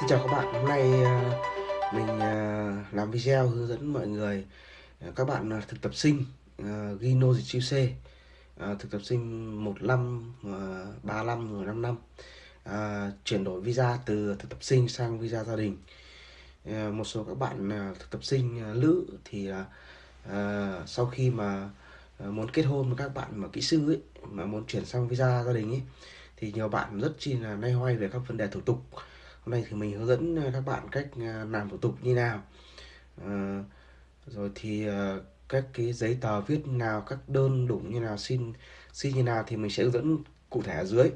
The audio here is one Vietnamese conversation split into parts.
Xin chào các bạn, hôm nay ờ, mình ờ, làm video hướng dẫn mọi người ờ, các bạn thực tập sinh gino nô C thực tập sinh 15, 35 rồi 5 năm. Chuyển đổi visa từ thực tập sinh sang visa gia đình. Một số các bạn thực tập sinh nữ thì sau khi mà muốn kết hôn với các bạn mà kỹ sư ấy mà muốn chuyển sang visa gia đình ấy thì nhiều bạn rất chi là nay hoay về các vấn đề thủ tục hôm nay thì mình hướng dẫn ờ, các bạn cách ờ, làm thủ tục như nào. À, rồi thì các cái giấy tờ viết nào các đơn đủ như nào xin xin như nào thì mình sẽ hướng dẫn cụ thể ở dưới.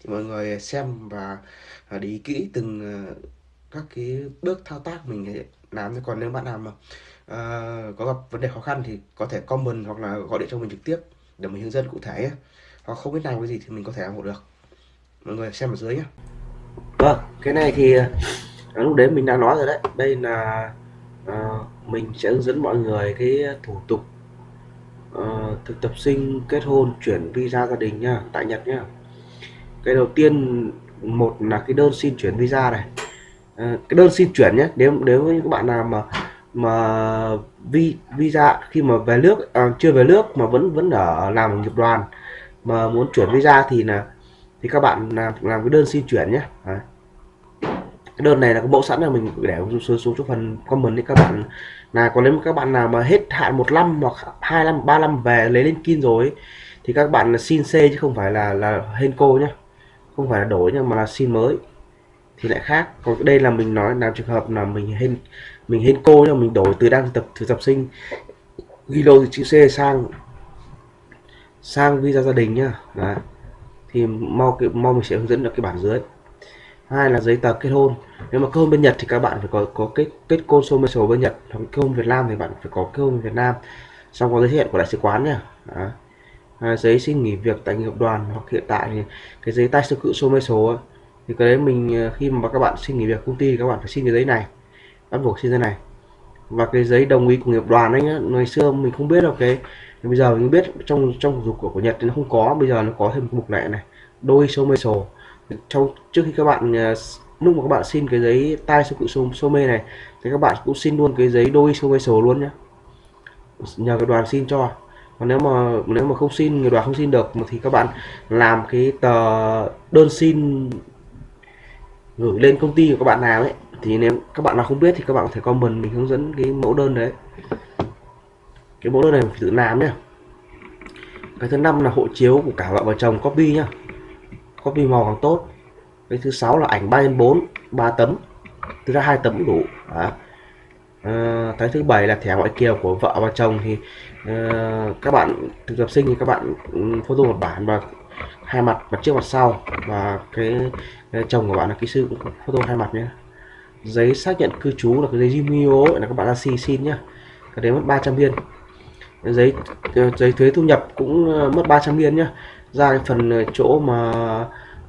Thì mọi người xem và để ý kỹ từng các cái bước thao tác mình làm còn nếu bạn nào mà uh, có gặp vấn đề khó khăn thì có thể comment hoặc là gọi điện cho mình trực tiếp để mình hướng dẫn cụ thể hoặc không biết làm cái gì thì mình có thể làm hộ được. Mọi người xem ở dưới nhé vâng cái này thì ờ, lúc đấy mình đã nói rồi đấy. Đây là uh, mình sẽ hướng dẫn mọi người cái thủ tục uh, thực tập sinh kết hôn chuyển visa gia đình nha tại Nhật nhá. Cái đầu tiên một là cái đơn xin chuyển visa này. Uh, cái đơn xin chuyển nhé nếu nếu như các bạn nào mà mà vi visa khi mà về nước à, chưa về nước mà vẫn vẫn ở làm nghiệp đoàn mà muốn chuyển visa thì là thì các bạn làm làm cái đơn xin chuyển nhé. Đấy. cái đơn này là cái mẫu sẵn là mình để xuống xuống chỗ phần comment đi các bạn. Là còn nếu các bạn nào mà hết hạn một năm hoặc hai năm, ba năm về lấy lên kin rồi thì các bạn là xin C chứ không phải là là Henco nhé không phải là đổi nhưng mà là xin mới. Thì lại khác. Còn đây là mình nói làm trường hợp là mình hên mình hên cô nhưng mình đổi từ đang tập thực tập sinh. Ghi lô chữ C sang sang visa gia đình nhá. Đấy thì mau cái mau mình sẽ hướng dẫn được cái bản dưới. Hai là giấy tờ kết hôn. Nếu mà kết hôn bên Nhật thì các bạn phải có có kết kết hôn số bên Nhật hoặc kết hôn Việt Nam thì bạn phải có kết hôn Việt Nam. Xong có giấy thiệu của đại sứ quán nha À, giấy xin nghỉ việc tại nghiệp đoàn hoặc hiện tại thì cái giấy tay sơ cự số số thì cái đấy mình ờ, khi mà các bạn xin nghỉ việc công ty thì các bạn phải xin cái giấy này bắt buộc xin cái này. Và cái giấy đồng ý của nghiệp đoàn ấy nhá, ngày xưa mình không biết đâu cái bây giờ mình biết trong trong dục của, của Nhật thì nó không có bây giờ nó có thêm một mục lệ này đôi số mê sổ trong trước khi các bạn à, lúc mà các bạn xin cái giấy tai số cự số, số mê này thì các bạn cũng xin luôn cái giấy đôi số mê sổ luôn nhé nhờ cái đoàn xin cho. Còn nếu mà nếu mà không xin người đoàn không xin được thì các bạn làm cái tờ đơn xin gửi lên công ty của các bạn nào ấy thì nếu các bạn nào không biết thì các bạn có thể comment mình hướng dẫn cái mẫu đơn đấy cái mẫu đơn này phải tự làm nhé cái thứ năm là hộ chiếu của cả vợ và chồng copy nhá. Copy màu càng tốt. Cái thứ sáu là ảnh 3 x 4 3 tấm. Thứ ra hai tấm đủ. Đó. À, cái thứ bảy là thẻ ngoại kiều của vợ và chồng thì à, các bạn thực tập sinh thì các bạn ừ, photo một bản và hai mặt mặt trước mặt sau. Và cái, cái chồng của bạn là kỹ sư cũng photo hai mặt nhé giấy xác nhận cư trú là cái giấy Jimio là các bạn ra xin xin nhá. Cái đấy mất 300 viên giấy ờ, giấy thuế thu nhập cũng ờ, mất 300 yên nhá. Ra cái phần ờ, chỗ mà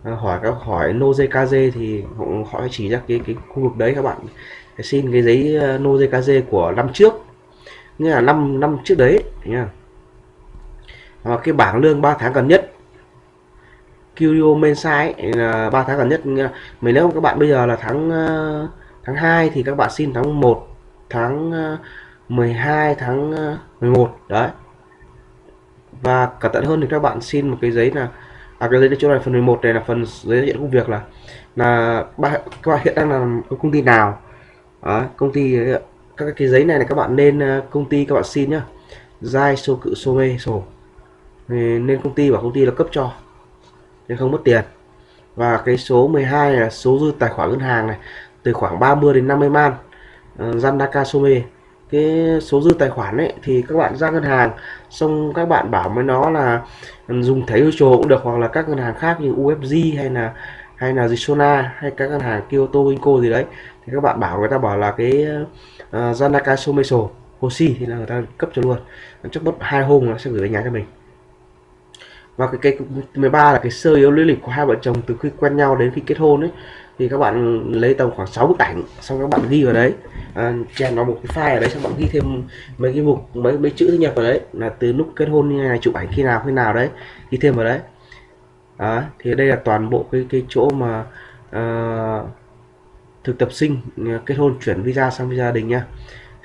hỏi các hỏi nozkz thì họ chỉ ra cái cái khu vực đấy các bạn. Để xin cái giấy nozkz của năm trước. Nghĩa là năm năm trước đấy nha và cái bảng lương 3 tháng gần nhất. Curio Mensai là 3 tháng gần nhất. Mình nếu các bạn bây giờ là tháng tháng 2 thì các bạn xin tháng 1 tháng 12 tháng ờ, 11 đấy. Và cẩn thận hơn thì các bạn xin một cái giấy là à cái giấy chỗ này phần 11 này là phần giấy diện công việc là là ba các bạn hiện đang làm công ty nào. Đó, công ty ờ, các cái giấy này là các bạn nên ờ, công ty các bạn xin nhá. Dai số cự số mê sổ. Nên công ty và công ty là cấp cho nên không mất tiền. Và cái số 12 là số dư tài khoản ngân hàng này từ khoảng 30 đến 50 man uh, Zandaka Some cái số dư tài khoản ấy thì các bạn ra ngân hàng xong các bạn bảo với nó là ừ, dùng thẻ virtual cũng được hoặc là các ngân hàng khác như UFG hay là hay là Zona hay các ngân hàng Kyoto Inco gì đấy. Thì các bạn bảo người ta bảo là cái ờ, uh, Zanaka Someso Hoshi thì là người ta cấp cho luôn. Chắc mất hai hôm nó sẽ gửi về nhà cho mình. Và cái cái 13 là cái sơ yếu lý lịch của hai vợ chồng từ khi quen nhau đến khi kết hôn ấy thì các bạn lấy tầm khoảng 6 bức ảnh xong các bạn ghi vào đấy. À, chèn vào một cái file ở đấy xong bạn ghi thêm mấy cái mục mấy mấy chữ nhập vào đấy. Là từ lúc kết hôn như này chụp ảnh khi nào khi nào đấy ghi thêm vào đấy. Đó, thì đây là toàn bộ cái cái chỗ mà uh, thực tập sinh ờ, kết hôn chuyển visa sang visa gia đình nhá.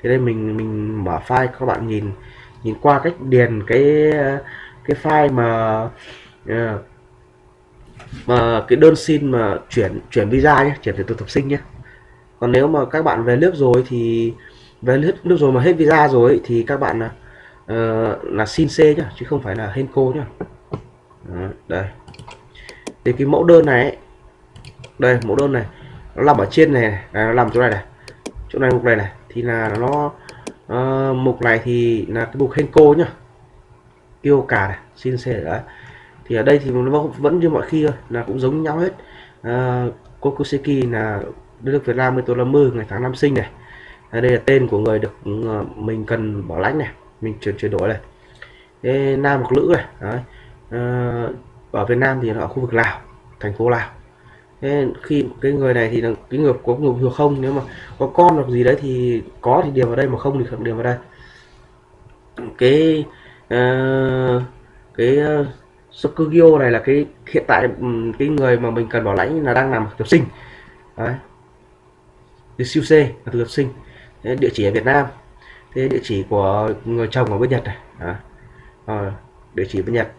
Thì đây mình mình mở file các bạn nhìn nhìn qua cách điền cái ờ, cái file mà uh, mà cái đơn xin mà chuyển chuyển visa nhé chuyển từ tục tập sinh nhé. Còn nếu mà các bạn về nước rồi thì về nước, nước rồi mà hết visa rồi thì các bạn là uh, là xin C nhá chứ không phải là Henco nhá. Đó, đây. Thì cái mẫu đơn này ấy, đây mẫu đơn này nó nằm ở trên này, này. À, nó nằm chỗ này này chỗ này mục này này thì là nó uh, mục này thì là cái mục Henco nhá. Yêu cả này xin C đấy thì ở đây thì nó vẫn như mọi khi thôi là cũng giống nhau hết. Ờ, à, Kokoseki là đất nước Việt Nam tôi là mưa ngày tháng năm sinh này. À, đây là tên của người được ờ, mình cần bảo lãnh này mình chuyển chuyển đổi này. Thế nam hoặc nữ này đấy. Uh, ở Việt Nam thì ở khu vực Lào thành phố Lào. Thế khi cái người này thì là cái người có người thừa không? Nếu mà có con hoặc gì đấy thì có thì điền vào đây mà không thì không điền vào đây. Cái uh, cái uh, Sokugyo này là cái hiện tại ừ, cái người mà mình cần bảo lãnh là đang làm thực tập sinh. Đấy. Từ siêu C là thực tập sinh. Thế địa chỉ ở Việt Nam. Thế địa chỉ của người chồng ở bên Nhật này. À, à, địa chỉ bên Nhật.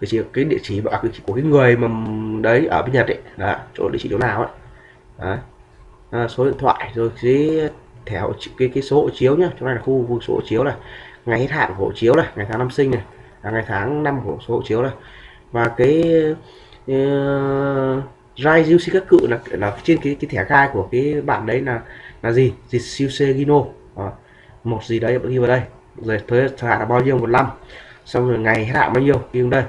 Địa chỉ cái địa chỉ à, địa chỉ của cái người mà ừ, đấy ở bên Nhật ấy. Đó, chỗ địa chỉ chỗ nào ấy. Đấy. À, số điện thoại rồi cái thẻ cái cái số hộ chiếu nhá. Chỗ này là khu vực số hộ chiếu này. Ngày hết hạn của hộ chiếu này ngày tháng năm sinh này là ngày tháng năm của số hộ chiếu này và cái uh, Rai Juicy các cự là là trên cái cái thẻ gai của cái bạn đấy là là gì? Dịch siêu Gino. À, một gì đấy ghi vào đây. Rồi thời hạn là bao nhiêu? Một năm. Xong rồi ngày hết hạn bao nhiêu? Ghi vào đây.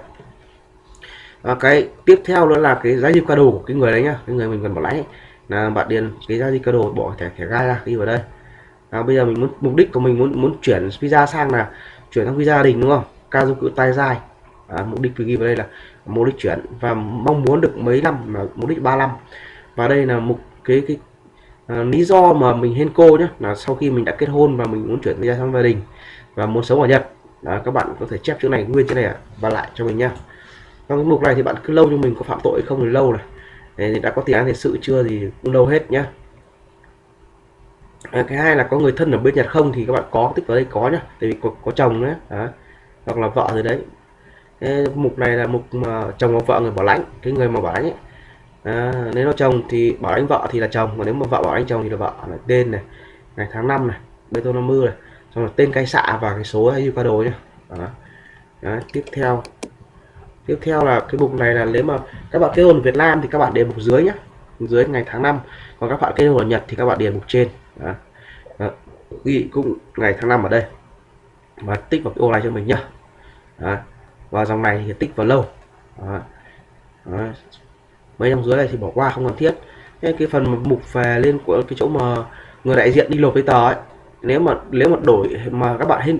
À, cái tiếp theo nữa là cái giá trị ca đồ của cái người đấy nhá. Cái người mình cần bảo lãnh là bạn điền cái giá trị ca đồ bỏ thẻ thẻ gai ra ghi vào đây. À, bây giờ mình muốn mục đích của mình muốn muốn chuyển visa sang là chuyển sang visa gia đình đúng không? Ca dung cự tay dài à, mục đích ghi vào đây là mục đích chuyển và mong muốn được mấy năm mà mục đích 3 năm. Và đây là mục cái cái à, lý do mà mình hen cô nhé là sau khi mình đã kết hôn và mình muốn chuyển ra sang gia đình và muốn sống ở Nhật. Đó, các bạn có thể chép chữ này nguyên chữ này và lại cho mình nhá. Trong cái mục này thì bạn cứ lâu cho mình có phạm tội không thì lâu này. Thì đã có tiền án tiền sự chưa thì cũng lâu hết nhá. À, cái hai là có người thân ở bên Nhật không thì các bạn có tích vào đây có nhá tại vì có, có chồng đấy đó hoặc là vợ rồi đấy cái mục này là mục mà chồng hoặc vợ người bảo lãnh cái người mà bảo lãnh ấy. À, nếu nó chồng thì bảo lãnh vợ thì là chồng mà nếu mà vợ bảo lãnh chồng thì là vợ là tên này ngày tháng năm này bê tô năm mươi này xong là tên cây xạ và cái số hay qua đồ nhá đó. Đó, tiếp theo tiếp theo là cái mục này là nếu mà các bạn kết hôn Việt Nam thì các bạn điền mục dưới nhé dưới ngày tháng năm còn các bạn kết hôn ở Nhật thì các bạn điền mục trên đó. Đó. ghi cũng ngày tháng năm ở đây và tích vào cái ô này cho mình nhá đó. Và dòng này thì tích vào lâu. Đó. Đó. mấy dòng dưới này thì bỏ qua không cần thiết. Cái, cái phần mục về lên của cái chỗ mà người đại diện đi nộp giấy tờ ấy nếu mà nếu mà đổi mà các bạn hình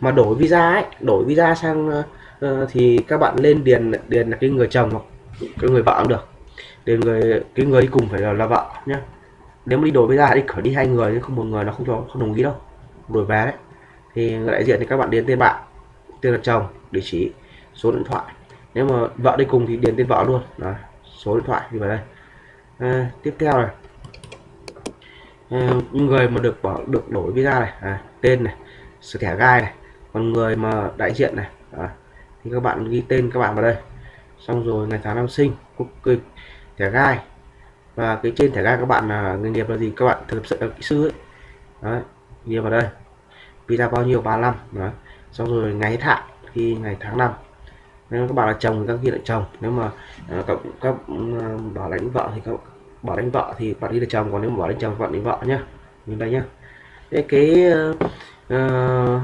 mà đổi visa ấy đổi visa sang uh, thì các bạn lên điền điền là cái người chồng hoặc cái người vợ cũng được. Điền người cái người đi cùng phải là, là vợ nhé nếu mà đi đổi visa đi phải đi hai người chứ không một người nó không cho không đồng ý đâu. Đổi về đấy. Thì người đại diện thì các bạn điền tên bạn tên là chồng địa chỉ số điện thoại. Nếu mà vợ đi cùng thì điền tên vợ luôn. Đó, số điện thoại thì vào đây. À, tiếp theo này. À, người mà được bỏ được đổi visa này à, tên này sự thẻ gai này còn người mà đại diện này à, thì các bạn ghi tên các bạn vào đây. Xong rồi ngày tháng năm sinh quốc tịch thẻ gai. Và cái trên thẻ gai các bạn là nghề nghiệp là gì? Các bạn thực sự là kỹ sư ấy. Đấy, ghi vào đây. Visa bao nhiêu? 35 đó xong rồi ngày hết hạn khi ngày tháng năm. Nếu các bạn là chồng thì các ghi là chồng. Nếu mà uh, các, các uh, bảo lãnh vợ thì các bảo lãnh vợ thì bạn đi là chồng. Còn nếu mà bảo lãnh chồng bạn đi vợ nhá. Như đây nhá. Cái cái uh,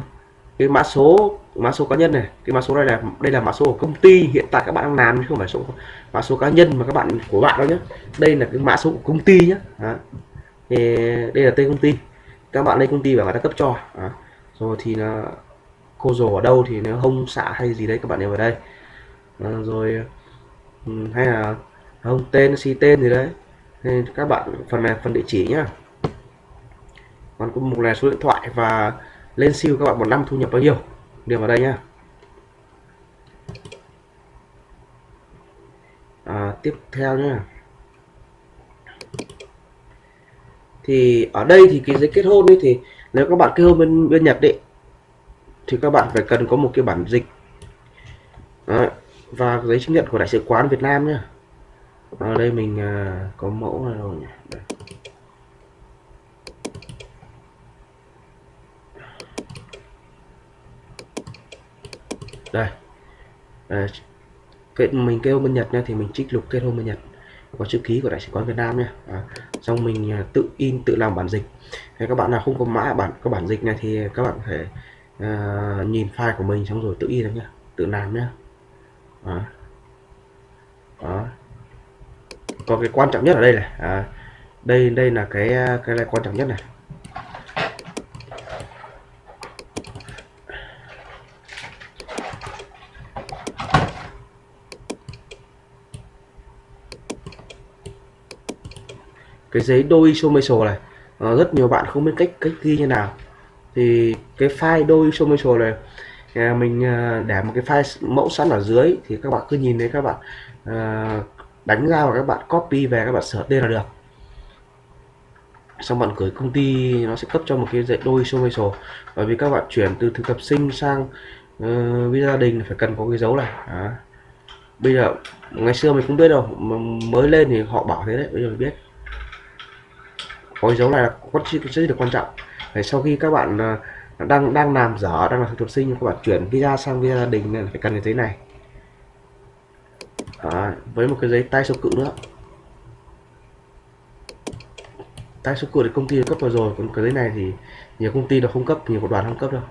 cái mã số mã số cá nhân này cái mã số này là đây là mã số của công ty. Hiện tại các bạn đang làm chứ không phải số mã số cá nhân mà các bạn của bạn đâu nhé đây là cái mã số của công ty nhé Đó. thì đây là tên công ty. Các bạn lên công ty và người ta cấp cho. Đó. rồi thì là cô rồ ở đâu thì nếu hông xạ hay gì đấy các bạn đều vào đây. À, rồi ừ, hay là à, không tên si tên gì đấy. Nên các bạn phần này phần địa chỉ nhá. Còn có một là số điện thoại và lên siêu các bạn một năm thu nhập bao nhiêu. Điền vào đây nhá. À, tiếp theo nhá. Thì ở đây thì cái giấy kết hôn ấy thì nếu các bạn kết hôn bên bên Nhật đấy thì các bạn phải cần có một cái bản dịch. Đấy. và giấy chứng nhận của đại sứ quán Việt Nam nhá. Ở đây mình à, có mẫu này rồi nhỉ. Đây. đây. À, kết mình kêu bên Nhật nha thì mình trích lục kết hôn bên Nhật. Có chữ ký của đại sứ quán Việt Nam nha à, xong mình à, tự in tự làm bản dịch. Hay các bạn nào không có mã bản có bản dịch này thì các bạn phải à, nhìn file của mình xong rồi tự in nhá tự làm nhá. Đó. đó. Còn cái quan trọng nhất ở đây này. À, đây đây là cái cái này quan trọng nhất này. Cái giấy đôi isometric này à, rất nhiều bạn không biết cách cách ghi như nào thì cái file đôi isometric này à, mình à, để một cái file mẫu sẵn ở dưới thì các bạn cứ nhìn thấy các bạn à, đánh ra và các bạn copy về các bạn sửa tên là được. Xong bạn gửi công ty nó sẽ cấp cho một cái dạy đôi isometric bởi vì các bạn chuyển từ thực tập sinh sang ờ, uh, visa gia đình phải cần có cái dấu này Đó. bây giờ ngày xưa mình không biết đâu mới lên thì họ bảo thế đấy bây giờ mình biết. Có dấu này là có rất là quan trọng để sau khi các bạn à, đang đang làm dở đang là thực tập sinh các bạn chuyển visa sang visa gia đình nên phải cần cái giấy này. Đó, với một cái giấy tay số cự nữa. Tay số cự thì công ty cấp vào rồi còn cái giấy này thì nhiều công ty nó không cấp nhiều đoàn không cấp đâu.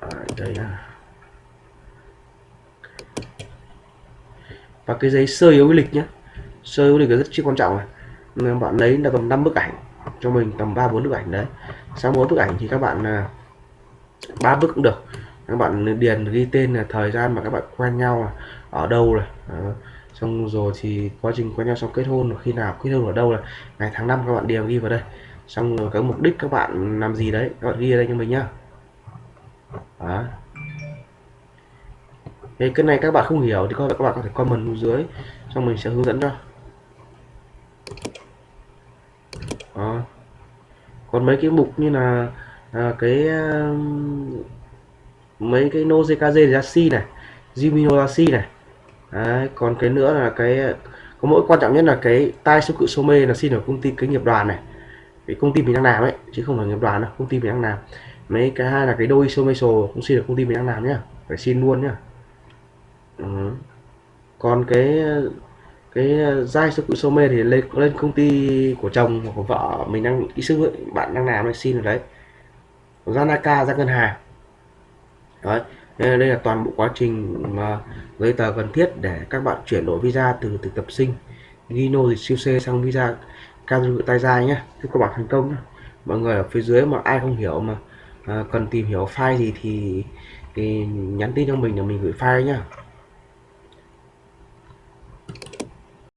À, đây là và cái giấy sơ yếu lịch nhé sơ yếu lịch là rất chi quan trọng này nên bạn lấy là tầm 5 bức ảnh cho mình tầm 3 4 bức ảnh đấy. Sau mỗi bức ảnh thì các bạn à, ba bức cũng được. Các bạn điền ghi tên là thời gian mà các bạn quen nhau là ở đâu này à, xong rồi thì quá trình quen nhau xong kết hôn khi nào kết hôn ở đâu là ngày tháng năm các bạn điền ghi vào đây. Xong rồi cái mục đích các bạn làm gì đấy các bạn ghi ở đây cho mình nhá. Đó. Thế cái này các bạn không hiểu thì các bạn có thể comment dưới xong mình sẽ hướng dẫn cho. Còn mấy cái mục như là à, cái mấy cái nô jkg này jimino ra này. Đấy, còn cái nữa là cái có mỗi quan trọng nhất là cái tai số cự số mê là xin ở công ty cái nghiệp đoàn này. Cái công ty mình đang làm ấy chứ không phải nghiệp đoàn đâu công ty mình đang làm. Mấy cái hai là cái đôi isomeso cũng xin được công ty mình đang làm nhá phải xin luôn nhá. Ừ. còn cái cái ờ, giai số cự mê thì lên lên công ty của chồng hoặc của vợ mình đang kỹ sư bạn đang làm này xin rồi đấy. Zanaka ra ngân hàng. Đấy đây là toàn bộ quá trình mà giấy tờ cần thiết để các bạn chuyển đổi visa từ thực tập sinh Gino thì siêu C sang visa kazu tay dài nhé chúc các bạn thành công nhé. mọi người ở phía dưới mà ai không hiểu mà à, cần tìm hiểu file gì thì, thì nhắn tin cho mình để mình gửi file nhá.